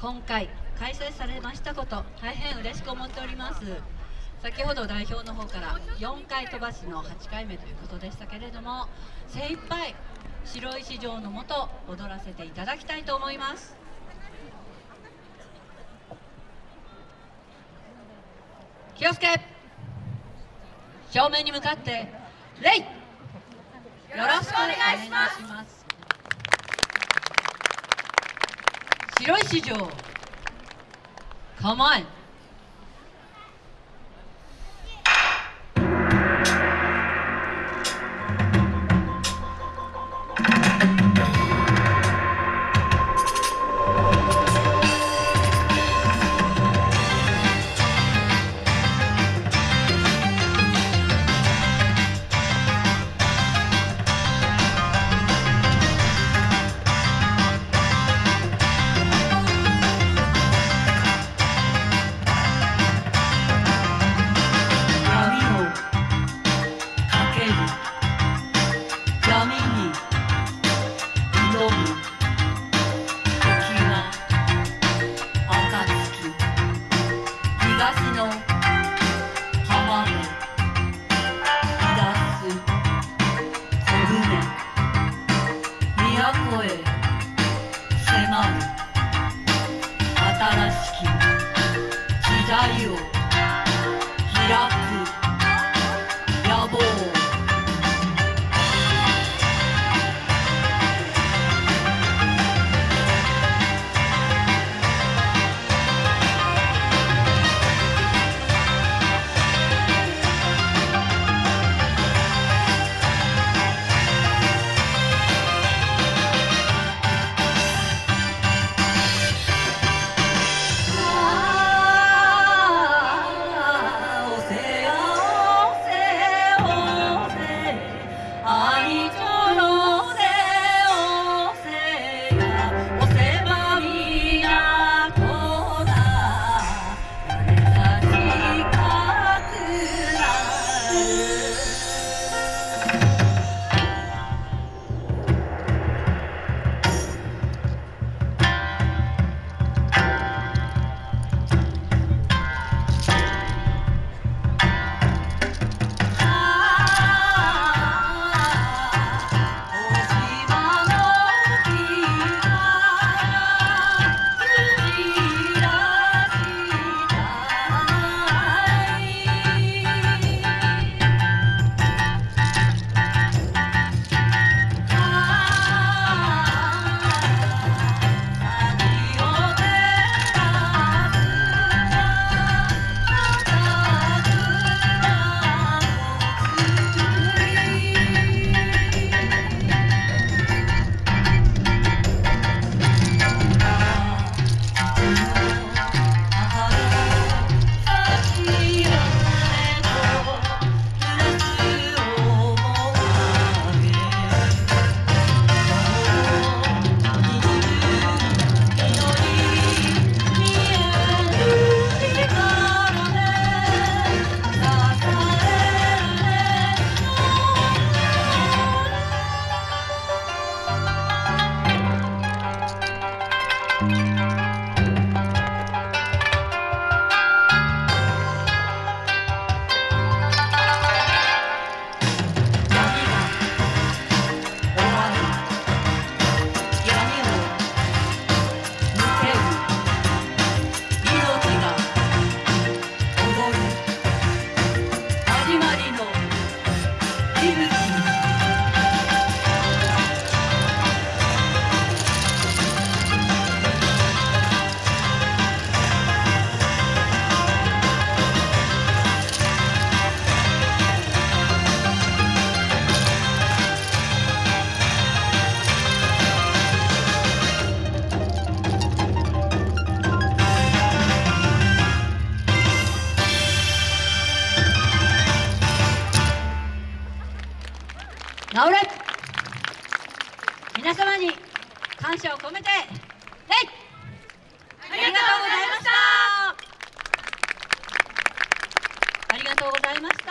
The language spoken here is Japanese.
今回開催されましたこと大変嬉しく思っております。先ほど代表の方から4回飛ばしの8回目ということでしたけれども精一杯白石城のもと踊らせていただきたいと思います。気をつけ。正面に向かって礼よろしくお願いします。白石城構え闇を時代を開く。倒れ皆様に感謝を込めて礼ありがとうございました。ありがとうございました。